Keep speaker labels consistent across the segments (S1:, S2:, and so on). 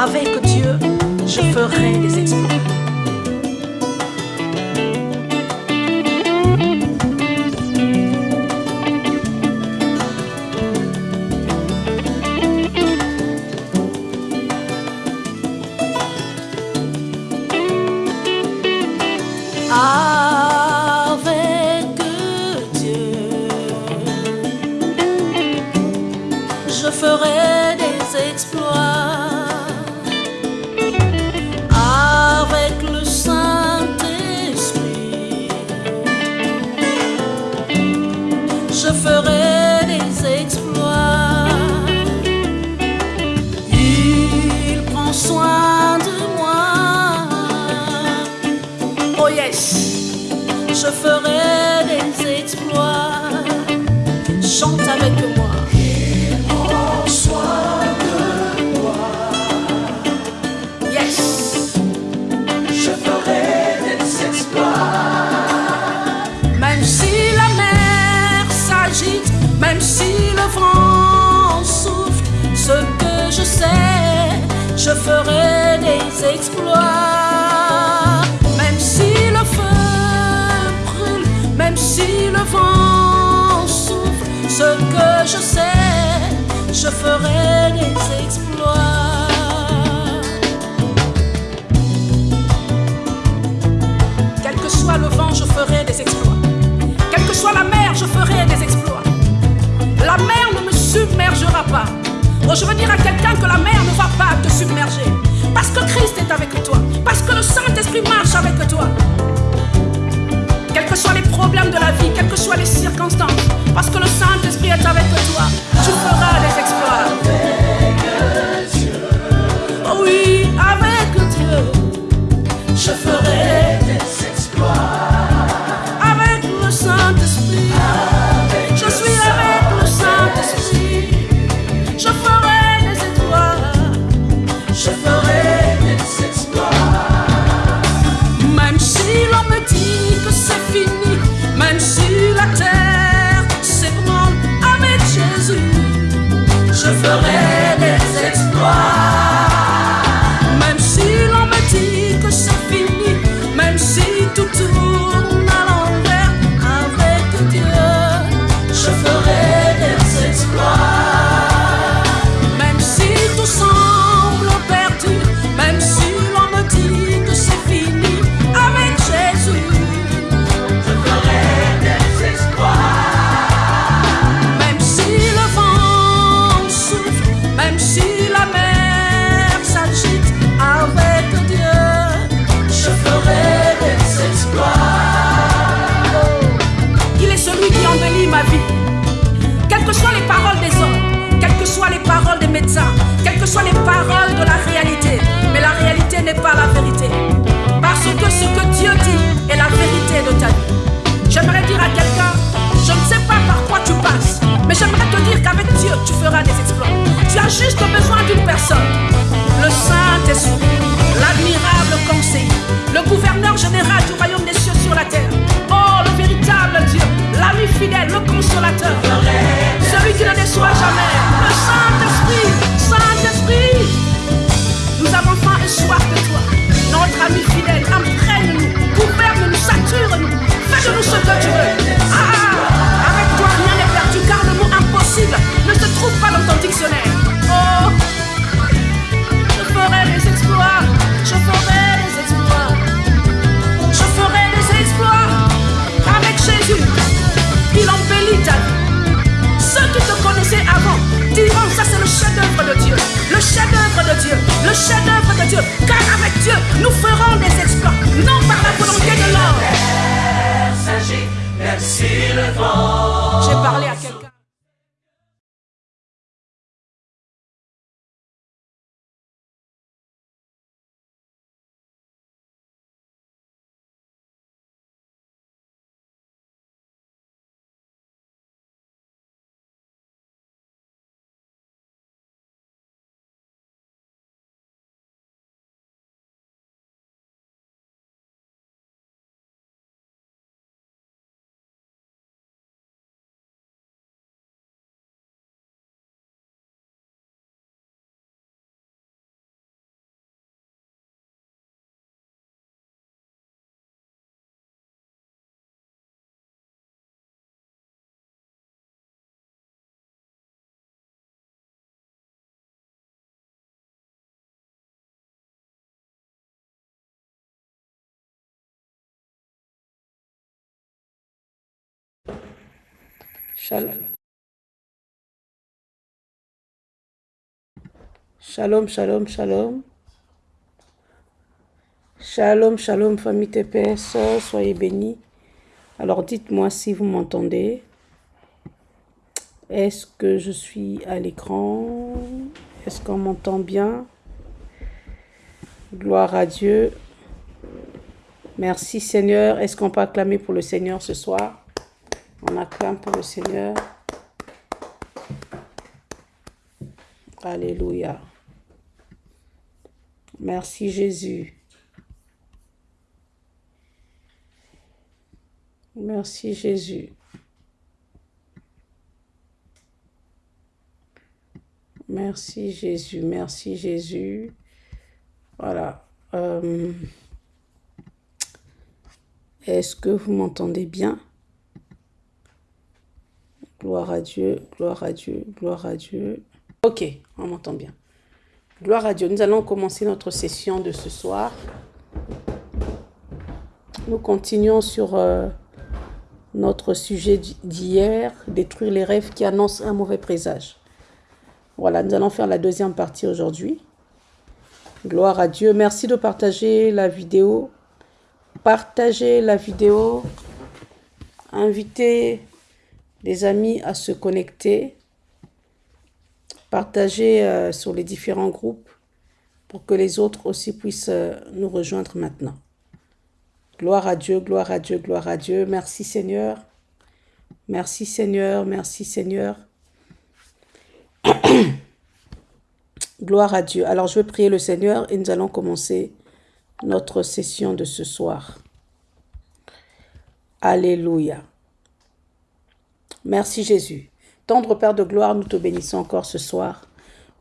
S1: Avec Dieu, je ferai des exploits. Je ferai des exploits. Même si le feu brûle, même si le vent souffle, ce que je sais, je ferai des exploits. Quel que soit le vent, je ferai des exploits. Quelle que soit la mer, je ferai des exploits. La mer ne me submergera pas libre, je veux dire à quelqu'un que la mer ne va pas te submerger. Parce que Christ est avec toi. Parce que le Saint-Esprit marche avec toi. Quels que soient les problèmes de la vie, quelles que soient les circonstances. Parce que le Saint-Esprit est avec toi. Tu feras des exploits. Oh oui, avec Dieu. Je ferai. j'aimerais te dire qu'avec Dieu, tu feras des exploits. Tu as juste besoin d'une personne. Le Saint-Esprit, l'admirable conseiller, le gouverneur général du royaume. Dieu, car avec Dieu, nous ferons des exploits, non par la volonté de l'homme. Shalom. Shalom, shalom, shalom. Shalom, famille TPS, soyez bénis. Alors dites-moi si vous m'entendez. Est-ce que je suis à l'écran? Est-ce qu'on m'entend bien? Gloire à Dieu. Merci Seigneur. Est-ce qu'on peut acclamer pour le Seigneur ce soir? On acclame pour le Seigneur. Alléluia. Merci Jésus. Merci Jésus. Merci Jésus, merci Jésus. Voilà. Euh, est-ce que vous m'entendez bien? Gloire à Dieu, gloire à Dieu, gloire à Dieu. Ok, on m'entend bien. Gloire à Dieu. Nous allons commencer notre session de ce soir. Nous continuons sur euh, notre sujet d'hier, détruire les rêves qui annoncent un mauvais présage. Voilà, nous allons faire la deuxième partie aujourd'hui. Gloire à Dieu. Merci de partager la vidéo. Partagez la vidéo. Invitez les amis à se connecter. Partagez euh, sur les différents groupes pour que les autres aussi puissent euh, nous rejoindre maintenant. Gloire à Dieu, gloire à Dieu, gloire à Dieu. Merci Seigneur. Merci Seigneur, merci Seigneur. gloire à Dieu. Alors je vais prier le Seigneur et nous allons commencer notre session de ce soir. Alléluia. Merci Jésus. Tendre Père de gloire, nous te bénissons encore ce soir.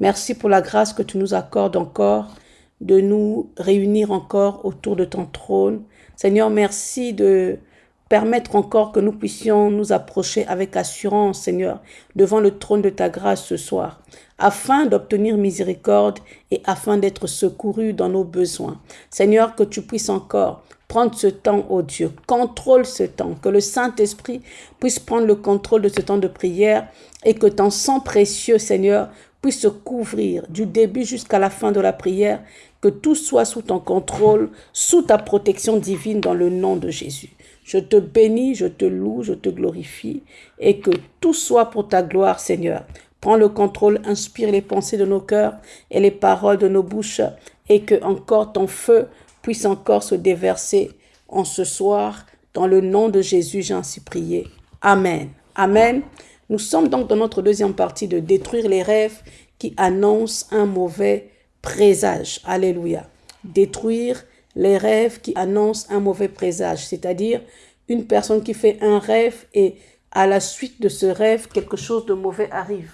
S1: Merci pour la grâce que tu nous accordes encore de nous réunir encore autour de ton trône. Seigneur, merci de permettre encore que nous puissions nous approcher avec assurance, Seigneur, devant le trône de ta grâce ce soir, afin d'obtenir miséricorde et afin d'être secourus dans nos besoins. Seigneur, que tu puisses encore prendre ce temps, oh Dieu, contrôle ce temps, que le Saint-Esprit puisse prendre le contrôle de ce temps de prière et que ton sang précieux, Seigneur, puisse se couvrir du début jusqu'à la fin de la prière, que tout soit sous ton contrôle, sous ta protection divine dans le nom de Jésus. Je te bénis, je te loue, je te glorifie et que tout soit pour ta gloire, Seigneur. Prends le contrôle, inspire les pensées de nos cœurs et les paroles de nos bouches et que encore ton feu puisse encore se déverser en ce soir. Dans le nom de Jésus, j'ai ainsi prié. Amen. Amen. Nous sommes donc dans notre deuxième partie de détruire les rêves qui annoncent un mauvais présage. Alléluia. Détruire les rêves qui annoncent un mauvais présage, c'est-à-dire une personne qui fait un rêve et à la suite de ce rêve, quelque chose de mauvais arrive.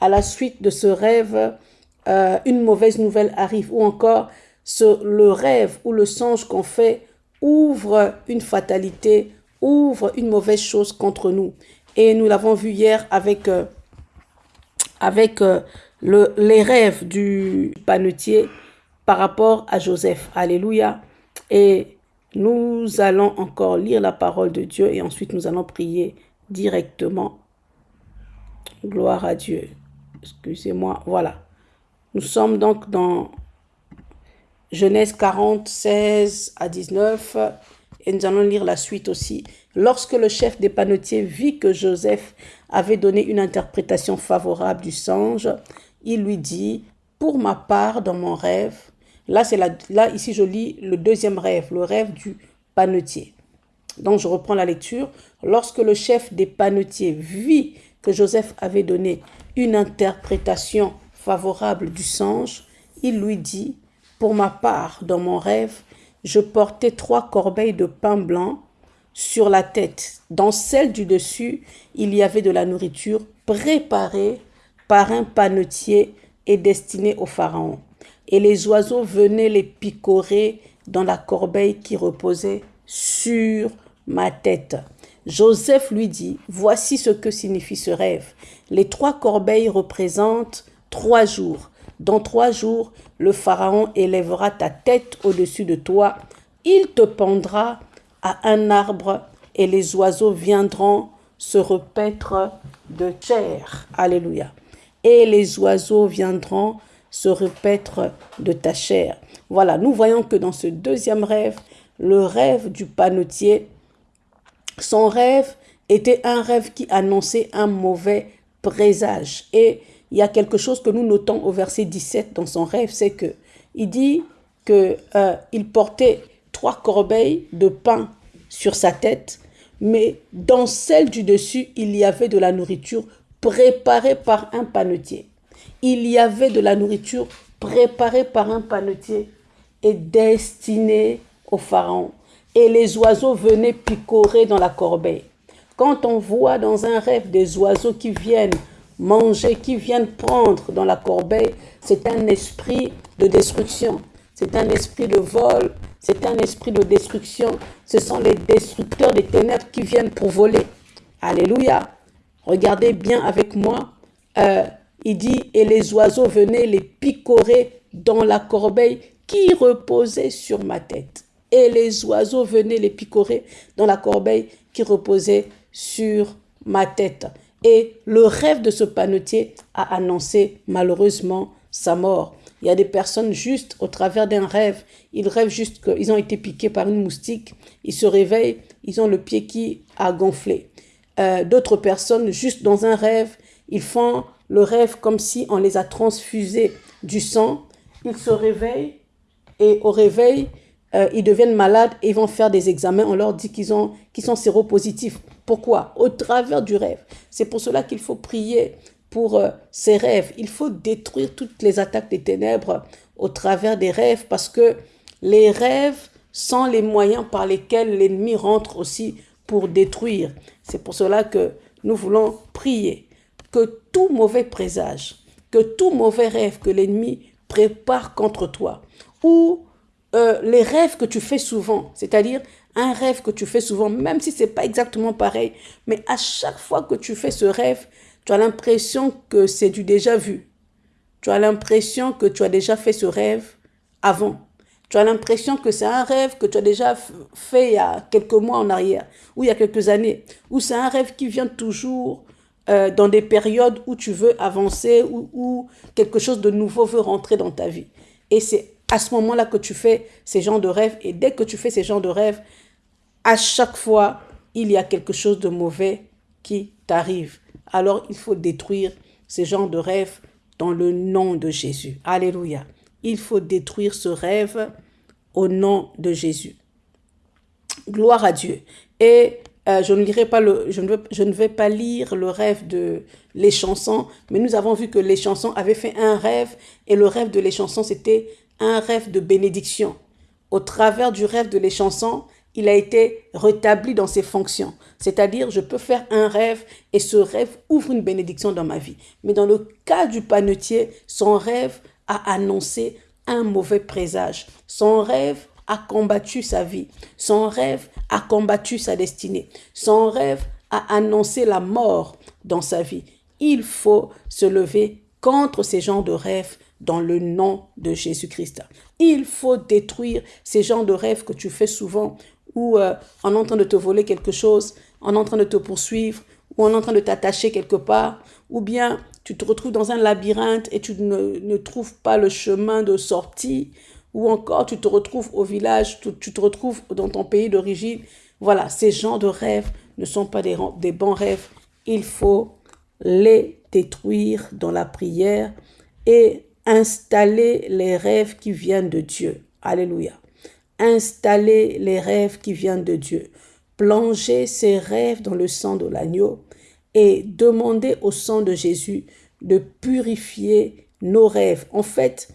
S1: À la suite de ce rêve, euh, une mauvaise nouvelle arrive ou encore le rêve ou le songe qu'on fait ouvre une fatalité, ouvre une mauvaise chose contre nous. Et nous l'avons vu hier avec, euh, avec euh, le, les rêves du panetier par rapport à Joseph. Alléluia. Et nous allons encore lire la parole de Dieu et ensuite nous allons prier directement. Gloire à Dieu. Excusez-moi. Voilà. Nous sommes donc dans Genèse 40, 16 à 19. Et nous allons lire la suite aussi. Lorsque le chef des panetiers vit que Joseph avait donné une interprétation favorable du songe, il lui dit, pour ma part, dans mon rêve, là, c'est là ici je lis le deuxième rêve, le rêve du panetier. Donc je reprends la lecture. Lorsque le chef des panetiers vit que Joseph avait donné une interprétation favorable du songe, il lui dit, pour ma part, dans mon rêve, je portais trois corbeilles de pain blanc sur la tête. Dans celle du dessus, il y avait de la nourriture préparée par un panetier et destinée au pharaon. Et les oiseaux venaient les picorer dans la corbeille qui reposait sur ma tête. Joseph lui dit, voici ce que signifie ce rêve. Les trois corbeilles représentent trois jours. Dans trois jours, le Pharaon élèvera ta tête au-dessus de toi. Il te pendra à un arbre et les oiseaux viendront se repaître de chair. Alléluia. Et les oiseaux viendront se repaître de ta chair. Voilà, nous voyons que dans ce deuxième rêve, le rêve du panotier, son rêve était un rêve qui annonçait un mauvais présage. Et il y a quelque chose que nous notons au verset 17 dans son rêve, c'est que il dit qu'il euh, portait trois corbeilles de pain sur sa tête, mais dans celle du dessus, il y avait de la nourriture préparée par un panetier. Il y avait de la nourriture préparée par un panetier et destinée au pharaon. Et les oiseaux venaient picorer dans la corbeille. Quand on voit dans un rêve des oiseaux qui viennent manger, qui viennent prendre dans la corbeille, c'est un esprit de destruction, c'est un esprit de vol, c'est un esprit de destruction. Ce sont les destructeurs des ténèbres qui viennent pour voler. Alléluia. Regardez bien avec moi. Euh, il dit, et les oiseaux venaient les picorer dans la corbeille qui reposait sur ma tête. Et les oiseaux venaient les picorer dans la corbeille qui reposait sur ma tête. Et le rêve de ce panetier a annoncé malheureusement sa mort. Il y a des personnes juste au travers d'un rêve, ils rêvent juste qu'ils ont été piqués par une moustique, ils se réveillent, ils ont le pied qui a gonflé. Euh, d'autres personnes, juste dans un rêve, ils font le rêve comme si on les a transfusés du sang, ils se réveillent et au réveil, euh, ils deviennent malades et ils vont faire des examens. On leur dit qu'ils qu'ils sont séropositifs. Pourquoi? Au travers du rêve. C'est pour cela qu'il faut prier pour euh, ces rêves. Il faut détruire toutes les attaques des ténèbres au travers des rêves parce que les rêves sont les moyens par lesquels l'ennemi rentre aussi pour détruire. C'est pour cela que nous voulons prier que tout mauvais présage, que tout mauvais rêve que l'ennemi prépare contre toi, ou euh, les rêves que tu fais souvent, c'est-à-dire un rêve que tu fais souvent, même si c'est pas exactement pareil, mais à chaque fois que tu fais ce rêve, tu as l'impression que c'est du déjà vu. Tu as l'impression que tu as déjà fait ce rêve avant. Tu as l'impression que c'est un rêve que tu as déjà fait il y a quelques mois en arrière, ou il y a quelques années, ou c'est un rêve qui vient toujours euh, dans des périodes où tu veux avancer, ou où quelque chose de nouveau veut rentrer dans ta vie. Et c'est à ce moment-là que tu fais ces genres de rêves. Et dès que tu fais ces genres de rêves, à chaque fois, il y a quelque chose de mauvais qui t'arrive alors il faut détruire ces genres de rêves dans le nom de Jésus. Alléluia. Il faut détruire ce rêve au nom de Jésus. Gloire à Dieu. Et euh, je, ne lirai pas le, je, ne je ne vais pas lire le rêve de les chansons, mais nous avons vu que les chansons avaient fait un rêve et le rêve de les chansons, c'était un rêve de bénédiction. Au travers du rêve de les chansons, il a été rétabli dans ses fonctions. C'est-à-dire, je peux faire un rêve et ce rêve ouvre une bénédiction dans ma vie. Mais dans le cas du panetier, son rêve a annoncé un mauvais présage. Son rêve a combattu sa vie. Son rêve a combattu sa destinée. Son rêve a annoncé la mort dans sa vie. Il faut se lever contre ces genres de rêves dans le nom de Jésus-Christ. Il faut détruire ces genres de rêves que tu fais souvent ou euh, en train de te voler quelque chose, en train de te poursuivre, ou en train de t'attacher quelque part, ou bien tu te retrouves dans un labyrinthe et tu ne, trouves pas le chemin de sortie, ou encore tu te retrouves au village, tu, tu te retrouves dans ton pays d'origine. Voilà, ces genres de rêves ne sont pas des, des bons rêves. Il faut les détruire dans la prière et installer les rêves qui viennent de Dieu. Alléluia installer les rêves qui viennent de Dieu, plonger ses rêves dans le sang de l'agneau et demander au sang de Jésus de purifier nos rêves. En fait,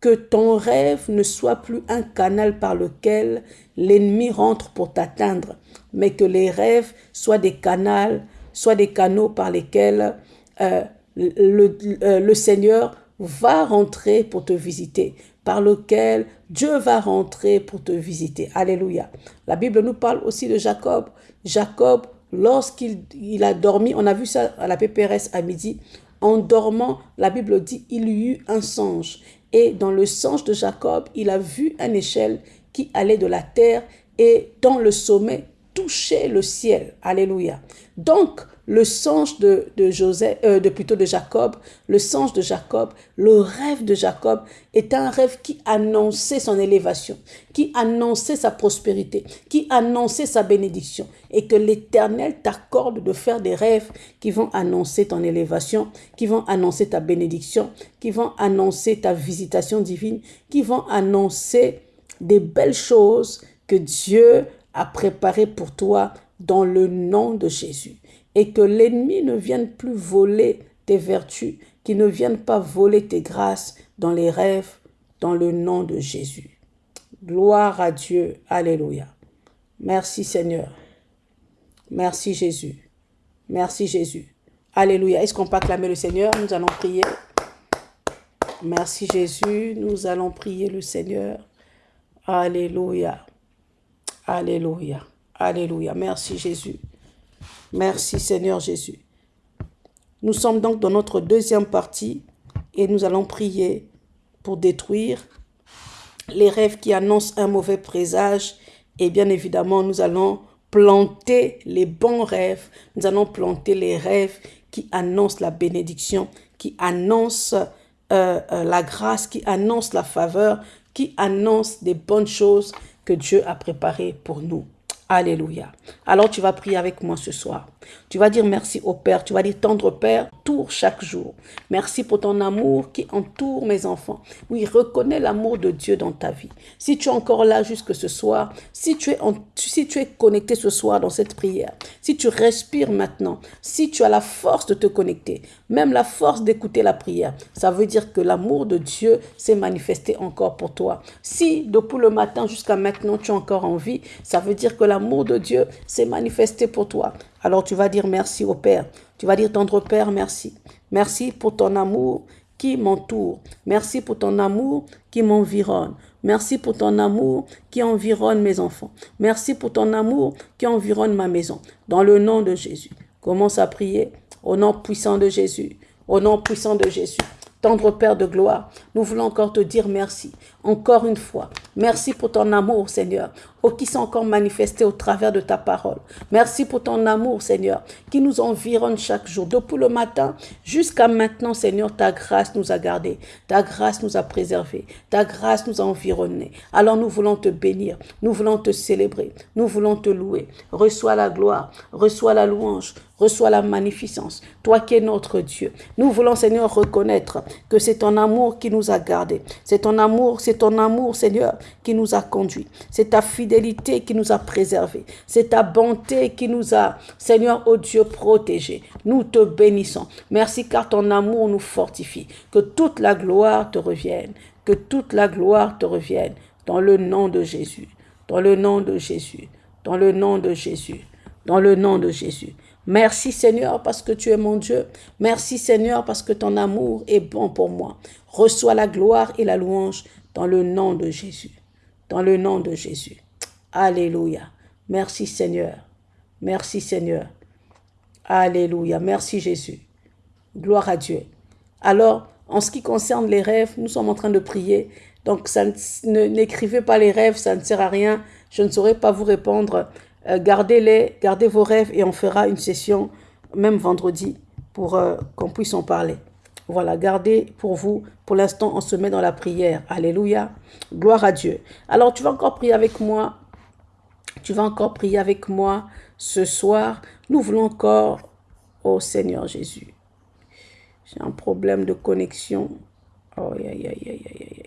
S1: que ton rêve ne soit plus un canal par lequel l'ennemi rentre pour t'atteindre, mais que les rêves soient des canaux, soient des canaux par lesquels euh, euh, le Seigneur va rentrer pour te visiter, par lequel Dieu va rentrer pour te visiter. Alléluia. La Bible nous parle aussi de Jacob. Jacob, lorsqu'il il a dormi, on a vu ça à la PPRS à midi, en dormant, la Bible dit, il y eut un songe. Et dans le songe de Jacob, il a vu une échelle qui allait de la terre et dans le sommet, touché le ciel. Alléluia. Donc, le songe de, de euh, de plutôt de Jacob, le songe de Jacob, le rêve de Jacob est un rêve qui annonçait son élévation, qui annonçait sa prospérité, qui annonçait sa bénédiction, et que l'Éternel t'accorde de faire des rêves qui vont annoncer ton élévation, qui vont annoncer ta bénédiction, qui vont annoncer ta visitation divine, qui vont annoncer des belles choses que Dieu a préparées pour toi dans le nom de Jésus et que l'ennemi ne vienne plus voler tes vertus, qu'il ne vienne pas voler tes grâces dans les rêves, dans le nom de Jésus. Gloire à Dieu. Alléluia. Merci Seigneur. Merci Jésus. Merci Jésus. Alléluia. Est-ce qu'on peut acclamer le Seigneur? Nous allons prier. Merci Jésus. Nous allons prier le Seigneur. Alléluia. Alléluia. Alléluia. Merci Jésus. Merci Seigneur Jésus. Nous sommes donc dans notre deuxième partie et nous allons prier pour détruire les rêves qui annoncent un mauvais présage et bien évidemment nous allons planter les bons rêves, nous allons planter les rêves qui annoncent la bénédiction, qui annoncent euh, euh, la grâce, qui annoncent la faveur, qui annoncent des bonnes choses que Dieu a préparées pour nous. Alléluia. Alors tu vas prier avec moi ce soir. Tu vas dire merci au Père. Tu vas dire tendre Père, tour chaque jour. Merci pour ton amour qui entoure mes enfants. Oui, reconnais l'amour de Dieu dans ta vie. Si tu es encore là jusque ce soir, si tu es, si tu es connecté ce soir dans cette prière, si tu respires maintenant, si tu as la force de te connecter, même la force d'écouter la prière, ça veut dire que l'amour de Dieu s'est manifesté encore pour toi. Si depuis le matin jusqu'à maintenant tu as encore envie, ça veut dire que la l'amour de Dieu s'est manifesté pour toi. Alors tu vas dire merci au Père. Tu vas dire tendre Père, merci. Merci pour ton amour qui m'entoure. Merci pour ton amour qui m'environne. Merci pour ton amour qui environne mes enfants. Merci pour ton amour qui environne ma maison. Dans le nom de Jésus. Commence à prier au nom puissant de Jésus. Au nom puissant de Jésus. Tendre Père de gloire, nous voulons encore te dire merci, encore une fois. Merci pour ton amour, Seigneur, oh, qui s'est encore manifesté au travers de ta parole. Merci pour ton amour, Seigneur, qui nous environne chaque jour. Depuis le matin jusqu'à maintenant, Seigneur, ta grâce nous a gardés, ta grâce nous a préservés, ta grâce nous a environnés. Alors nous voulons te bénir, nous voulons te célébrer, nous voulons te louer. Reçois la gloire, reçois la louange, reçois la magnificence, toi qui es notre Dieu. Nous voulons, Seigneur, reconnaître que c'est ton amour qui nous a gardés. C'est ton amour, c'est ton amour, Seigneur, qui nous a conduits. C'est ta fidélité qui nous a préservés. C'est ta bonté qui nous a, Seigneur, oh Dieu, protégés. Nous te bénissons. Merci car ton amour nous fortifie. Que toute la gloire te revienne. Que toute la gloire te revienne. Dans le nom de Jésus. Dans le nom de Jésus. Dans le nom de Jésus. Dans le nom de Jésus. Merci Seigneur parce que tu es mon Dieu. Merci Seigneur parce que ton amour est bon pour moi. Reçois la gloire et la louange dans le nom de Jésus. Dans le nom de Jésus. Alléluia. Merci Seigneur. Merci Seigneur. Alléluia. Merci Jésus. Gloire à Dieu. Alors, en ce qui concerne les rêves, nous sommes en train de prier. Donc, n'écrivez pas les rêves, ça ne sert à rien. Je ne saurais pas vous répondre. Euh, gardez-les, gardez vos rêves et on fera une session même vendredi pour euh, qu'on puisse en parler. Voilà, gardez pour vous. Pour l'instant, on se met dans la prière. Alléluia. Gloire à Dieu. Alors, tu vas encore prier avec moi. Tu vas encore prier avec moi ce soir. Nous voulons encore, oh Seigneur Jésus. J'ai un problème de connexion. Oh, aïe, aïe, aïe, aïe, aïe.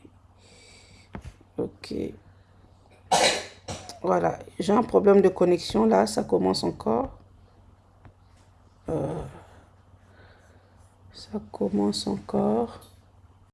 S1: Ok. Voilà, j'ai un problème de connexion là, ça commence encore. Euh, ça commence encore.